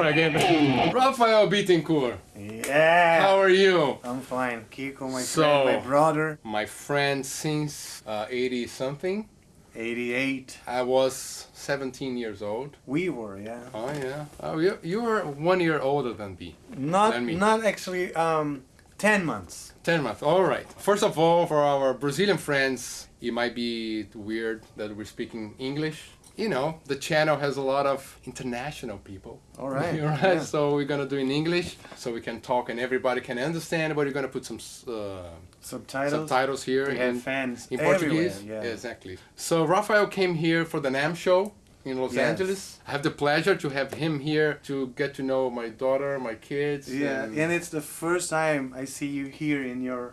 try again. Rafael Bittencourt, Yeah. how are you? I'm fine. Kiko, my So- friend, my brother, My friend since uh, 80 something. 88. I was 17 years old. We were, yeah. Oh yeah. Oh, you you were one year older than me. Not, Than me. not actually. Um, 10 months. 10 months. All right. First of all, for our Brazilian friends, it might be weird that we're speaking English. You know, the channel has a lot of international people. All right. Right. yeah. So we're gonna do in English, so we can talk and everybody can understand. But we're gonna put some uh, Subtitles. subtitles here We have in, fans in. Portuguese. Yeah. Exactly. So Rafael came here for the NAMM show in Los Yes. Angeles. I have the pleasure to have him here to get to know my daughter, my kids. Yeah, and- and it's the first time I see you here in your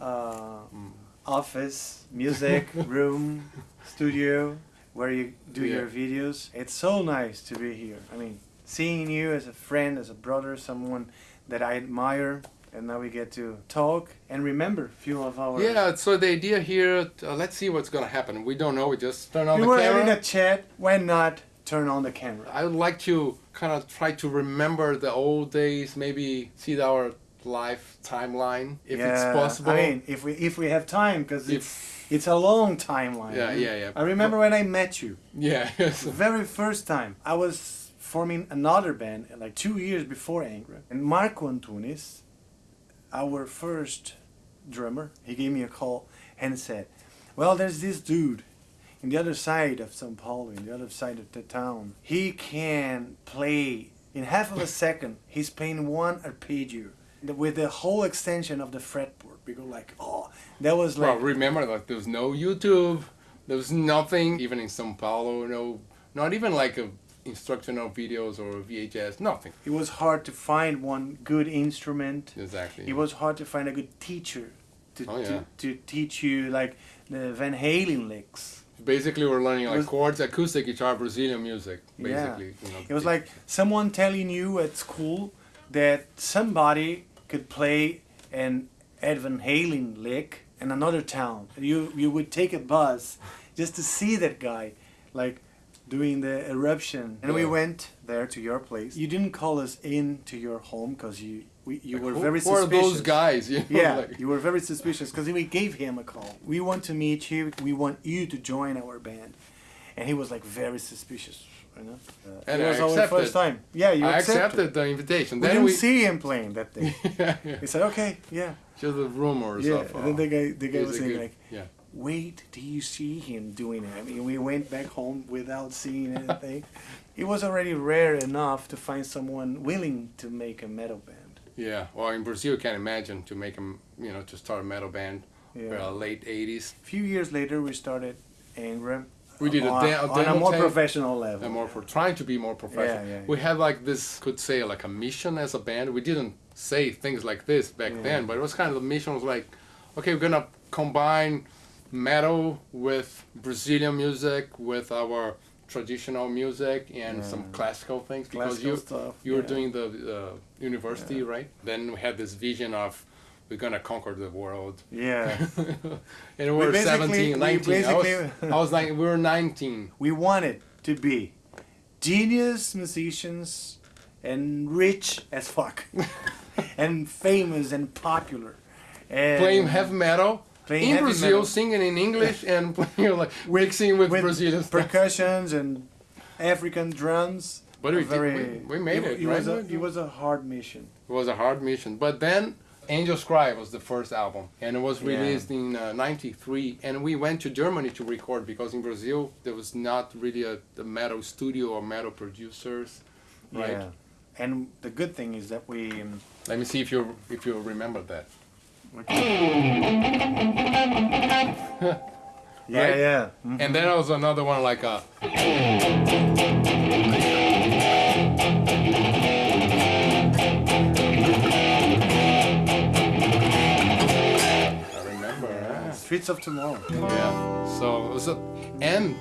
uh, Mm. office, music room, studio, where you do Yeah. your videos. It's so nice to be here. I mean, seeing you as a friend, as a brother, someone that I admire, and now we get to talk and remember a few of our. Yeah, so the idea here, uh, let's see what's gonna happen. We don't know, we just turn on we the were camera. having a chat. Why not turn on the camera? I would like to kind of try to remember the old days, maybe see our life timeline, if it's possible. I mean, if we if we have time, because it's if, it's a long timeline. yeah, yeah, yeah. I remember when I met you. Yeah. The very first time I was forming another band uh, like two years before Angra, and Marco Antunes, our first drummer, he gave me a call and said, "Well, there's this dude in the other side of São Paulo, in the other side of the town. He can play in half of a second. He's playing one arpeggio with the whole extension of the fretboard." We go like, "Oh, that was well, like." remember, like, there was no YouTube, there was nothing, even in Sao Paulo, no, not even like a instructional videos or VHS, nothing. it was hard to find one good instrument. Exactly. It was hard to find a good teacher to, Oh, yeah. to, to teach you like the Van Halen licks. Basically, we're learning like was- chords, acoustic guitar, Brazilian music. Yeah. Basically, you know, It was like someone telling you at school that somebody could play an Ed Van Halen lick in another town. You you would take a bus just to see that guy, like doing the eruption. And we went there to your place. You didn't call us in to your home because you we, you were who, very who are those guys? You know, Yeah, like- you were very suspicious because we gave him a call. We want to meet you. We want you to join our band, and he was like very suspicious. You know, uh, And it I was our first time. Yeah, you I accepted. accepted the invitation. We then didn't we see him playing that day. yeah, yeah. he said, "Okay, yeah, just the rumors yeah." of. and then uh, the guy, the guy was saying good- like, yeah. "Wait till you see him doing it." I mean, we went back home without seeing anything. it was already rare enough to find someone willing to make a metal band. Yeah, well, in Brazil, you can imagine to make them, you know, to start a metal band, Yeah. uh, late '80s. A few years later, we started Angra. We did a on, de- a on a more tape. professional level. And more for trying to be more professional. Yeah, yeah, We had like this, could say like a mission as a band. We didn't say things like this back Yeah. then, but it was kind of the mission was like, okay, we're gonna combine metal with Brazilian music, with our traditional music, and Yeah. some classical things because Classical you stuff. you were yeah. doing the uh, university, right? Then we had this vision of we're gonna conquer the world. Yeah. and we were basically- 17, we I was, I was like, we were 19. we wanted to be genius musicians and rich as fuck. and famous and popular. And Playing heavy metal playing in Brazil, metal singing in English, and playing like mixing with, with Brazilian percussions and African drums. But we A did- we- we made it, It was, right? a, it was a hard mission. It was a hard mission. But then Angel's Cry was the first album, and it was Yeah. released in uh, '93. And we went to Germany to record because in Brazil there was not really a, a metal studio or metal producers, right? Yeah. And the good thing is that we. um, Let me see if you if you remember that. Yeah, Right? yeah. Mhm. And then there was another one like a. Streets of Tomorrow. Yeah. So it was a and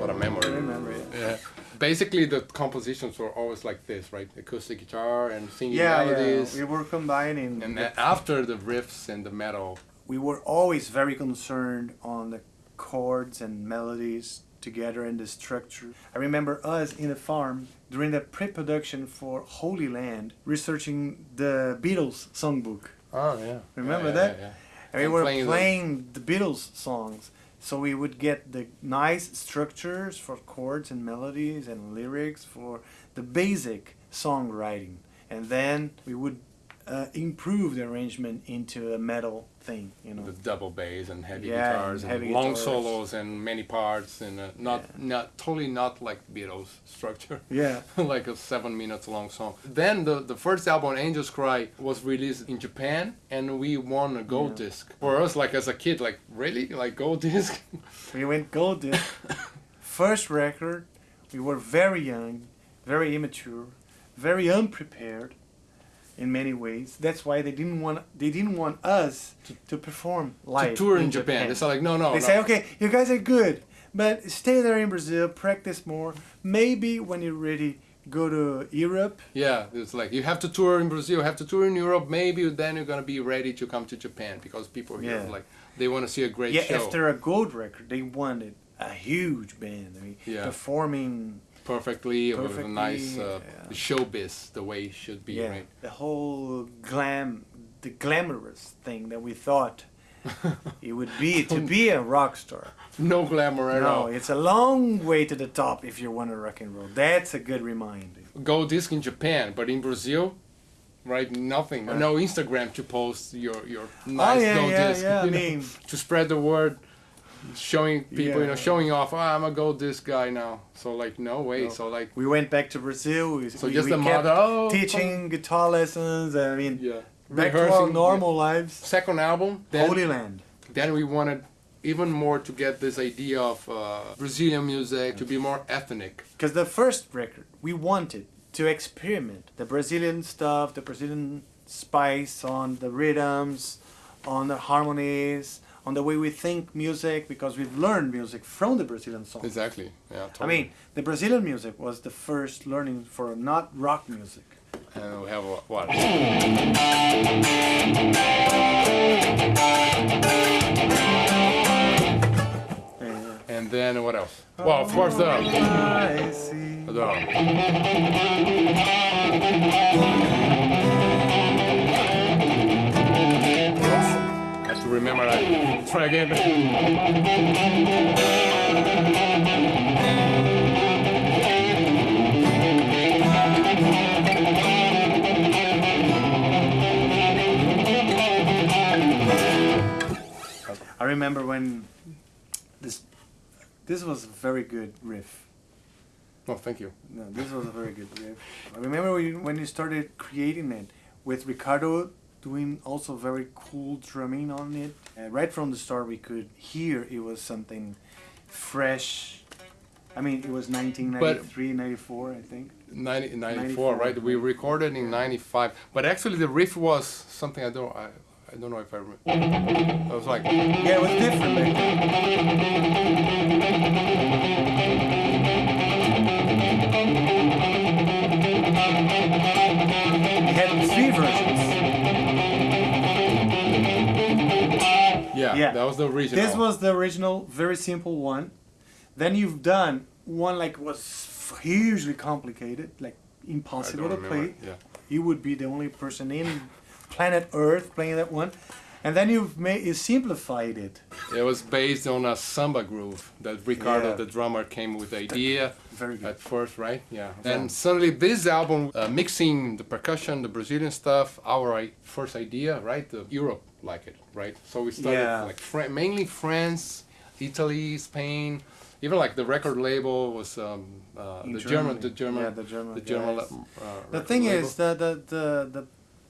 what a I memory. remember it. Yeah. Basically, the compositions were always like this, right? Acoustic guitar and singing Yeah, melodies. yeah. We were combining. And the- after the riffs and the metal, we were always very concerned on the chords and melodies together in the structure. I remember us in the farm during the pre-production for Holy Land, researching the Beatles songbook. Oh yeah. Remember Yeah, that? yeah, yeah. And we were playing playing, the- the Beatles songs. So we would get the nice structures for chords and melodies and lyrics for the basic songwriting. And then we would uh, improve the arrangement into a metal thing, you know. With double bass and heavy Yeah, guitars and and, heavy long guitars. solos and many parts and uh, not Yeah. not totally not like Beatles structure. Yeah. like a seven minutes long song. Then the, the first album, Angels Cry, was released in Japan and we won a gold Yeah. disc. For us, like as a kid, like really? Like gold disc? We went gold disc. First record. We were very young, very immature, very unprepared in many ways. That's why they didn't want they didn't want us to perform live to tour in Japan. It's like, no, no, They no. say, okay, you guys are good, but stay there in Brazil, practice more. Maybe when you're ready, go to Europe. Yeah, it's like you have to tour in Brazil, you have to tour in Europe. Maybe then you're gonna be ready to come to Japan because people here Yeah. like they want to see a great yeah, show. after a gold record, they wanted a huge band. I mean, Yeah. performing. Perfectly, with a nice uh, yeah. showbiz, the way it should be, yeah, right? the whole glam, the glamorous thing that we thought it would be to be a rock star. No glamour at No, all. it's a long way to the top if you want to rock and roll. That's a good reminder. Gold disc in Japan, but in Brazil, right? Nothing. Yeah. No Instagram to post your your nice oh yeah, gold yeah, disc. yeah. I you know, mean, to spread the word, showing people, you know, showing off. Oh, I'm a gold disc guy now. So like, no way. No. So like, we went back to Brazil. We, so we, just we the mother. Oh, teaching guitar lessons. I mean, Yeah. back to our normal lives. Second album. Then, Holy Land. then we wanted even more to get this idea of uh, Brazilian music to be more ethnic. Because the first record, we wanted to experiment the Brazilian stuff, the Brazilian spice on the rhythms, on the harmonies, on the way we think music, because we've learned music from the Brazilian song. Exactly. Yeah. I mean, the Brazilian music was the first learning for not rock music. and we have what? And then what else? Well, of course the. Oh, I see. the have remember that. Try again. I remember when this this was a very good riff. Oh, thank you. No, this was a very good riff. I remember when you, when you started creating it with Ricardo doing also very cool drumming on it. Uh, right from the start, we could hear it was something fresh. I mean, it was 1993, 94, I think. 90, 94, 94, right? We recorded in 95. But actually, the riff was something I don't. I, I don't know if I remember. I was like, Yeah, it was different back yeah, Yeah. that was the original. This was the original, very simple one. Then you've done one like was hugely complicated, like impossible to remember. play. Yeah. You would be the only person in planet Earth playing that one. And then you've made you simplified it. It was based on a samba groove that Ricardo, Yeah. the drummer, came with the idea Very good. at first, right? Yeah. Yeah. And suddenly, this album, uh, mixing the percussion, the Brazilian stuff, our first idea, right? The Europe like it, right? So we started Yeah. like Fra- mainly France, Italy, Spain. Even like the record label was um, uh, the German, the German, Yeah, the German the German. uh, The thing label. is that the, the the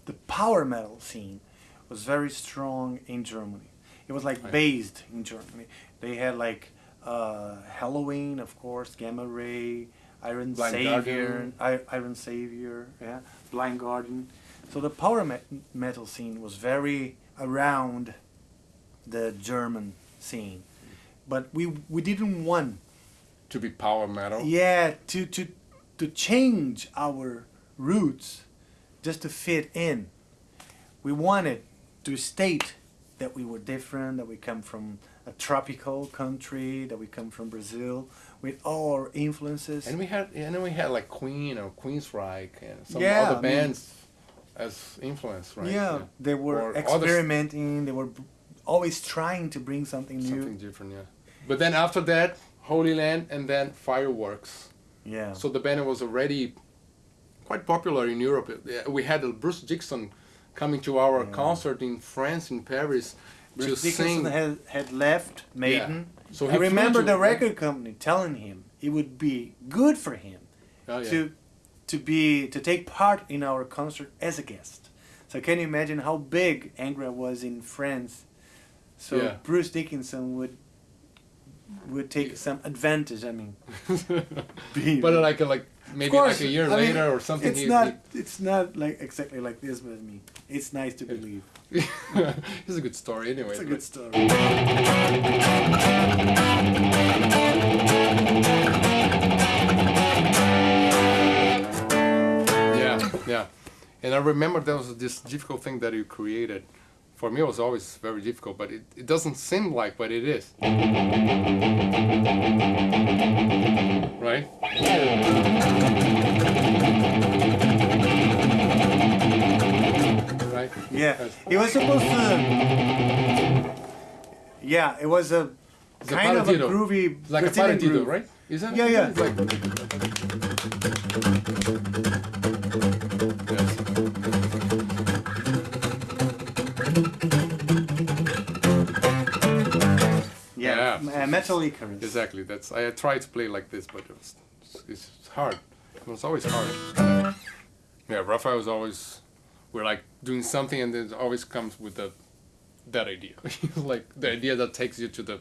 the power metal scene was very strong in Germany. It was like based in Germany. They had like uh, Helloween, of course, Gamma Ray, Iron Blind Savior, I, Iron Savior, yeah, Blind Guardian. So the power me- metal scene was very around the German scene, but we we didn't want to be power metal. yeah, to to to change our roots just to fit in. We wanted to state that we were different, that we come from a tropical country, that we come from Brazil, with all our influences. And we had, and then we had like Queen or Queensryche and some Yeah, other I mean- bands as influence, right? Yeah, they were Or experimenting. They were always trying to bring something new. Something different, yeah. But then after that, Holy Land, and then Fireworks. Yeah. So the band was already quite popular in Europe. We had Bruce Dixon coming to our Yeah. concert in France, in Paris, Bruce to Dickinson sing. had, had left Maiden. Yeah. So I remember to- the record company telling him it would be good for him Oh, yeah. to to be to take part in our concert as a guest. So can you imagine how big Angra was in France? So Yeah. Bruce Dickinson would would take some advantage. I mean, be- but uh, like like maybe like a year I mean, later or something. It's not. It's not like exactly like this, but I mean, it's nice to believe. it's a good story anyway. It's a good story. Yeah, yeah. And I remember there was this difficult thing that you created. For me, it was always very difficult, but it, it doesn't seem like, but it is. Right? Right? Yeah, it was supposed to. Yeah, it was a It's a kind of a groovy Like a Brazilian paradiddle, right? Isn't it? Yeah, yeah. Uh, Metal Icarus. Exactly. That's I tried to play like this, but it was it's hard. It was always hard. Yeah, Rafael was always we're like doing something, and then it always comes with the that idea, like the idea that takes you to the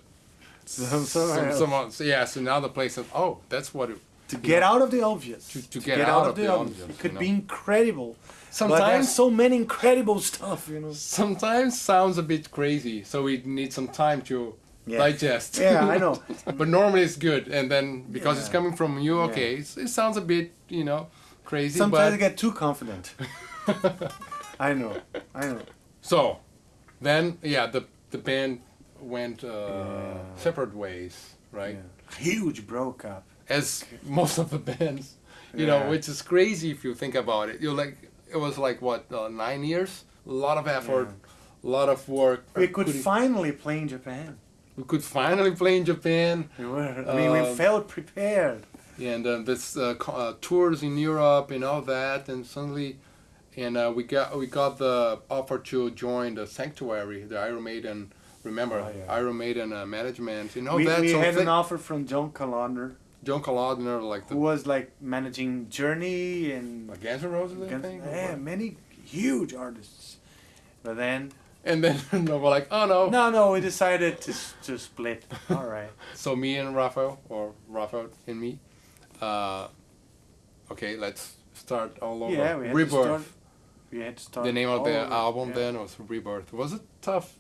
Some- some, some so yeah, so now the place. Of oh, that's what. It, to get out of the obvious. To- to get out of the obvious, It could you be incredible. Sometimes- so many incredible stuff, you know. sometimes sounds a bit crazy, so we need some time to Yeah. digest. Yeah, I know. but normally it's good, and then because it's coming from you, Yeah. okay, it's, it sounds a bit, you know, crazy. Sometimes I get too confident. I know. I know. so, then yeah, the the band went uh, Yeah. separate ways, right? Yeah. Huge broke up. As most of the bands, you know, which is crazy if you think about it. You're like, it was like what uh, nine years, a lot of effort, a lot of work. We could finally play in Japan. We could finally play in Japan. We were, I mean, we Um, felt prepared. Yeah, and uh, this uh, uh, tours in Europe and all that, and suddenly, and uh, we got we got the offer to join the Sanctuary, the Iron Maiden. Remember, Oh, yeah. Iron Maiden uh, management. You know we that we had an offer from John Calandra, John Kalodner, like who was like managing Journey and like Guns N' Roses, I Guns- think. or yeah, many huge artists. But then, And then were like, oh no. no, no, we decided to to split. All right. So me and Rafael, or Rafael and me, uh, okay, let's start all over. Yeah, we had Rebirth. to start. We had to start. the name of the over. album Yeah. then was Rebirth. Was it tough?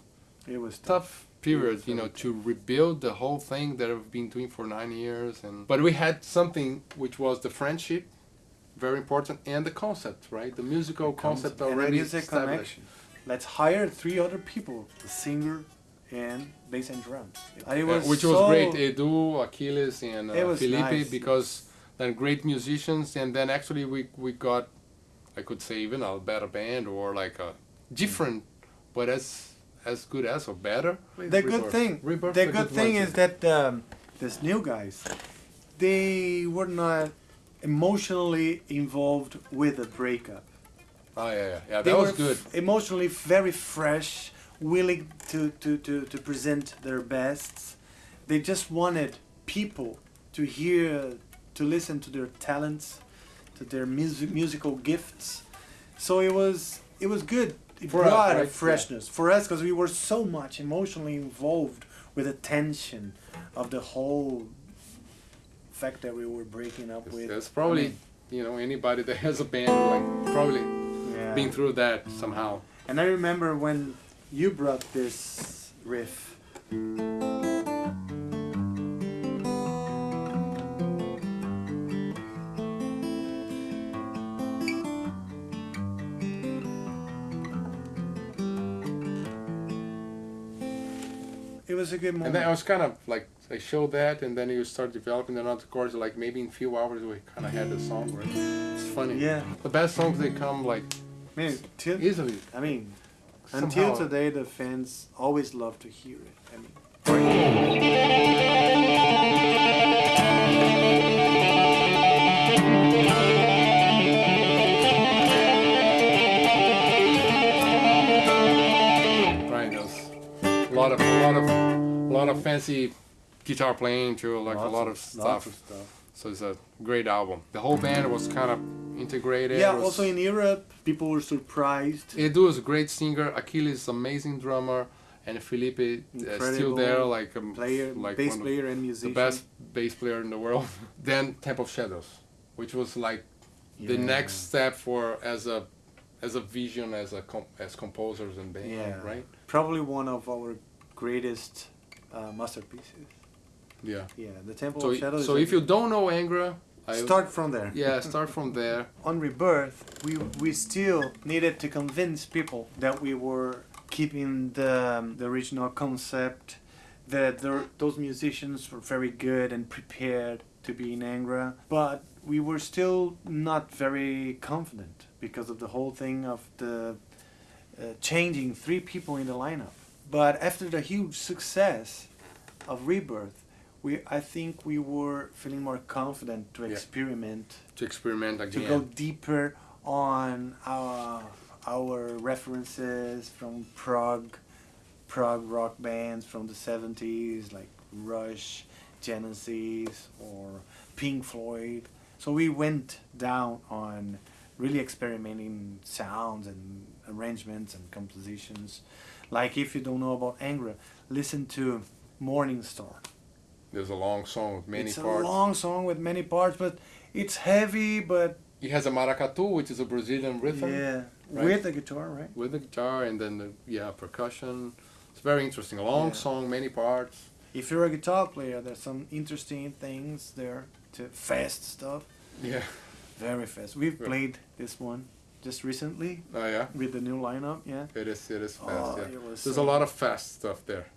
It was tough. tough period, was you know, to rebuild the whole thing that I've been doing for nine years. And but we had something which was the friendship, very important, and the concept, right? The musical concept And the already established. connection. Let's hire three other people: the singer and bass and drums. Uh, was which was great. Edu, Aquiles, and uh, Felipe, nice. because then great musicians, and then actually we we got, I could say even a better band or like a different, but as as good as or better. The good thing, Rebirth the a good thing is that um, these new guys, they were not emotionally involved with the breakup. Oh yeah, yeah, yeah. That was good. f- emotionally very fresh, willing to, to, to, to present their bests. They just wanted people to hear, to listen to their talents, to their music, musical gifts. So it was it was good. It For us, brought a right? freshness for us because we were so much emotionally involved with the tension of the whole fact that we were breaking up with. That's probably I mean, you know anybody that has a band like probably yeah. been through that somehow. And I remember when you brought this riff. It was a good moment. And then I was kind of like I showed that, and then you start developing another chords. Like maybe in a few hours we kind of had the song. Right? It's funny. Yeah. The best songs they come like Man, till, easily. I mean, Somehow- until today, the fans always love to hear it. I mean, Right. There's a lot of a lot of a lot of fancy guitar playing too. Like a lot of lots stuff. of stuff. So it's a great album. The whole band was kind of integrated. Yeah. Was- Also in Europe, people were surprised. Edu is a great singer. Aquiles is amazing drummer, and Felipe uh, still there, like um, Player, like bass player, and musician, the best bass player in the world. then Temple of Shadows, which was like the next step for as a as a vision as a com- as composers and band, Yeah. right? Probably one of our greatest uh, masterpieces. Yeah. Yeah, the Temple So of Shadows. so if you don't know Angra, I start from there. yeah start from there. on rebirth we we still needed to convince people that we were keeping the um, the original concept that there, those musicians were very good and prepared to be in Angra but we were still not very confident because of the whole thing of the uh, changing three people in the lineup but after the huge success of rebirth we I think we were feeling more confident to Yeah. experiment To experiment again to go deeper on our our references from prog prog rock bands from the 70s like Rush, Genesis or Pink Floyd. So we went down on really experimenting sounds and arrangements and compositions. Like if you don't know about Angra, listen to Morning Star. There's a long song with many it's parts. a long song with many parts, but it's heavy, but It has a maracatu, which is a Brazilian rhythm. yeah, right? with the guitar, right? with the guitar and then the yeah percussion. It's very interesting. A long Yeah. song, many parts. If you're a guitar player, there's some interesting things there to fast stuff, Yeah. very fast. We've Yeah. played this one just recently Oh yeah. with the new lineup. Yeah, It is. It is fast. Oh, yeah. There's so- a lot of fast stuff there.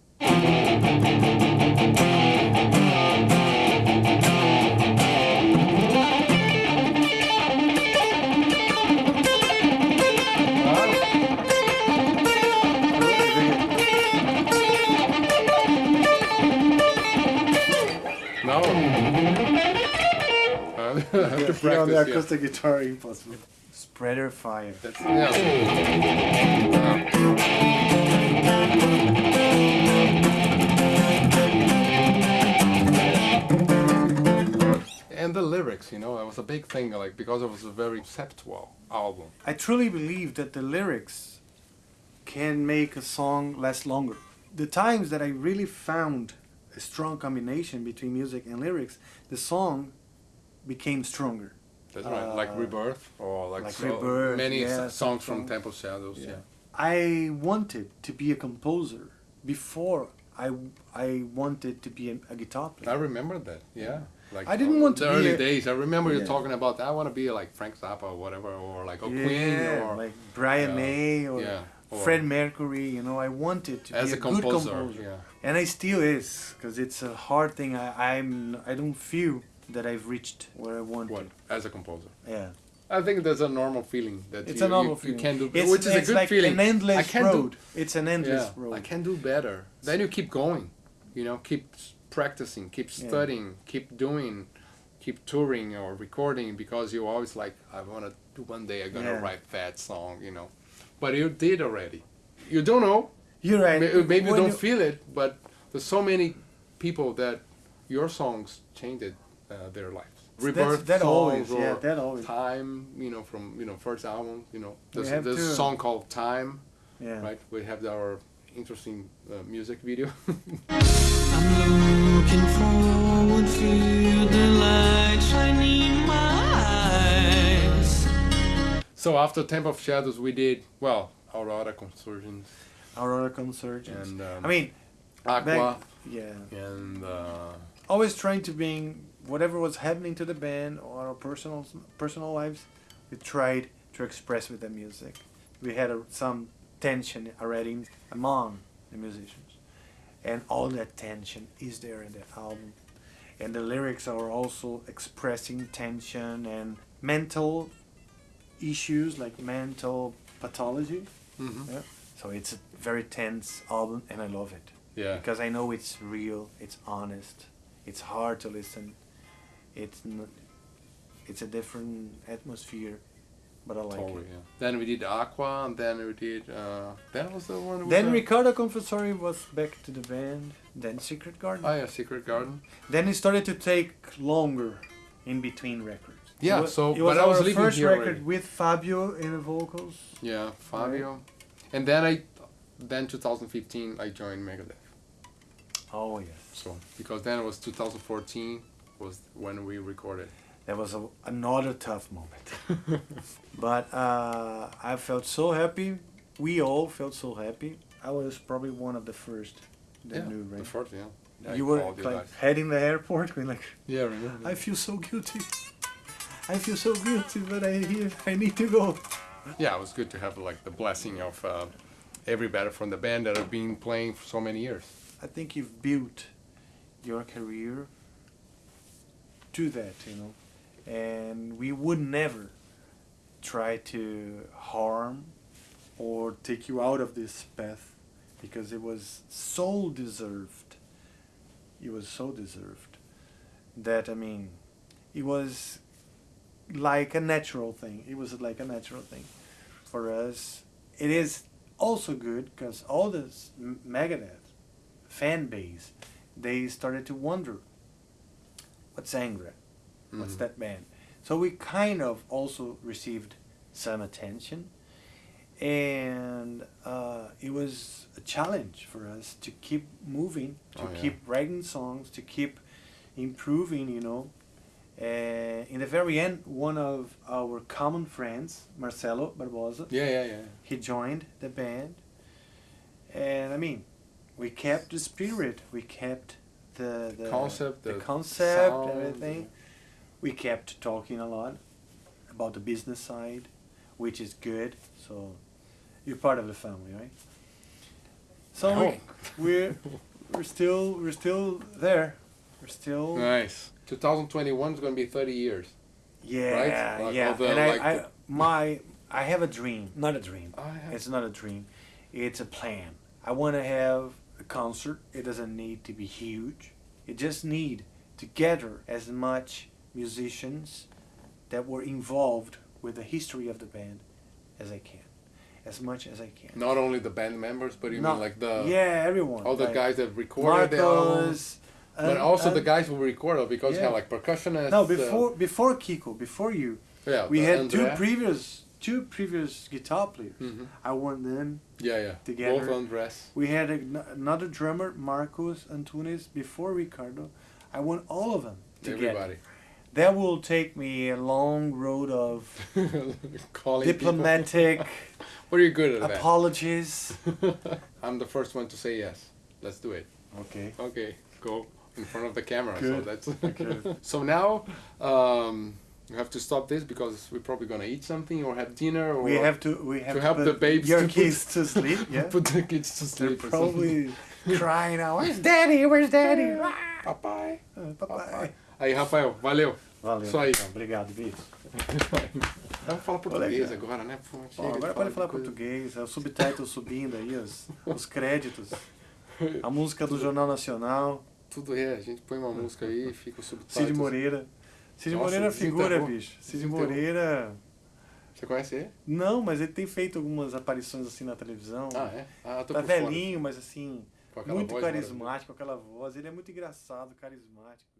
No. I have to yeah, here on the practice. Yeah. acoustic guitar, impossible. Spread Your Fire. That's. And the lyrics, you know, it was a big thing, like because it was a very conceptual album. I truly believe that the lyrics can make a song last longer. The times that I really found a strong combination between music and lyrics, the song became stronger. That's right, like Uh, Rebirth or like, like so Rebirth, many yeah, songs from. Temple Shadows. Yeah. I wanted to be a composer before I, I wanted to be a, a guitar I remember that. Yeah. Like I didn't want to the be early a- days. I remember you talking about I want to be like Frank Zappa or whatever, or like a yeah, Queen or like Brian yeah, May or yeah, or Fred Mercury. You know, I wanted to as be a, a, composer. good composer. Yeah. and I still is because it's a hard thing. I, I'm I don't feel that I've reached where I want What as a composer? Yeah, I think there's a normal feeling that it's you, a normal you, feeling. you can do, It's, which is a it's good like feeling. an endless I can do- road. it's an endless yeah, road. I can do better. Then you keep going. You know, keep practicing, keep Yeah. studying, keep doing, keep touring or recording because you always like I want to do one day I'm gonna Yeah. write that song. You know, but you did already. You don't know. You're right. May- Maybe you don't feel it, but there's so many people that your songs changed uh, their lives. Rebirth that songs always, or yeah, that always. Time, you know, from you know first album, you know, We there's, have there's a song called Time, Yeah. right? We have our interesting uh, music video. I'm looking forward, feel the light shining my eyes. so after Temple of Shadows, we did well Aurora Consurgens Aurora Consurgens. and um, I mean, Aqua back, yeah. and uh, always trying to bring whatever was happening to the band or our personal personal lives. We tried to express with the music. We had a, some tension already among the musicians, and all that tension is there in the album. And the lyrics are also expressing tension and mental issues like mental pathology. Mhm. Yeah. So it's a very tense album, and I love it Yeah. because I know it's real, it's honest, it's hard to listen. It's n it's a different atmosphere, but I like Totally, it. yeah. Then we did Aqua, and then we did. Uh, that was the one. Then the- Ricardo Confessori was back to the band. Then Secret Garden. Oh yeah, Secret Garden. then it started to take longer in between records. Yeah, was, so- it was but I was our first record already. with Fabio in the vocals. Yeah, Fabio. And then I, then 2015 I joined Megadeth. Oh yes, So because then it was 2014 was when we recorded. that was a, another tough moment. but uh, I felt so happy. We all felt so happy. I was probably one of the first that yeah, knew, the first, yeah. Yeah, you were like heading the airport, going like, Yeah, remember. I feel so guilty. I feel so guilty, but I here I need to go. yeah, it was good to have like the blessing of uh, everybody from the band that have been playing for so many years. I think you've built your career to that, you know, and we would never try to harm or take you out of this path because it was so deserved. It was so deserved that I mean, it was like a natural thing. It was like a natural thing for us. It is also good because all this Megadeth fan base, they started to wonder, what's Angra? What's Mhm. that band? So we kind of also received some attention, and uh, it was a challenge for us to keep moving, to Oh, yeah. keep writing songs, to keep improving. You know, uh, in the very end, one of our common friends, Marcelo Barbosa, Yeah, yeah, yeah. he joined the band and i mean we kept the spirit we kept the, the Concept, the, the concept sound, everything we kept talking a lot about the business side which is good so you're part of the family right so I we, hope. we're we're still we're still there we're still Nice. 2021 is going to be 30 years. yeah Like yeah the, and I, like I my i have a dream not a dream. It's not a dream. It's a plan. I want to have a concert. It doesn't need to be huge. It just need to gather as much musicians that were involved with the history of the band as I can, as much as I can. Not only the band members, but you Not- mean like the yeah, everyone. all the like guys that recorded the album, Marcos, but and- also the guys who recorded because you Yeah. have like percussionists. No, uh, before before Kiko, before you, yeah, we had two previous two previous guitar players. Mhm. I want them Yeah, yeah. together. Both Andres. We had a, another drummer, Marcos Antunes, before Ricardo. I want all of them together. Everybody. That will take me a long road of diplomatic. What are you good at apologies. I'm the first one to say yes. Let's do it. Okay. Okay, go in front of the camera. So that's Okay. so now um, you have to stop this because we're probably gonna eat something or have dinner or We have to we have to to, help put the babes your to put- kids to sleep. Yeah. put the kids to They're sleep. or probably crying out. Where's Daddy? Where's Daddy? something. Papai. Uh, papai. Aí, Rafael, valeu. Valeu. Só aí. então, Obrigado, bicho. Vamos falar português agora, né? Pô, Ó, agora pode de falar coisa. português, é o subtitle subindo aí, os, os créditos. A música do Jornal Nacional. Tudo é, a gente põe uma música aí e fica o subtítulo. Cid Moreira. Cid Nossa, Moreira é figura, desenterrou. bicho. Cid. Moreira. Você conhece ele? Não, mas ele tem feito algumas aparições assim na televisão. Ah, é? Ah, tô tá por fora. velhinho, mas assim, Com aquela muito voz carismático, com aquela voz. Ele é muito engraçado, carismático.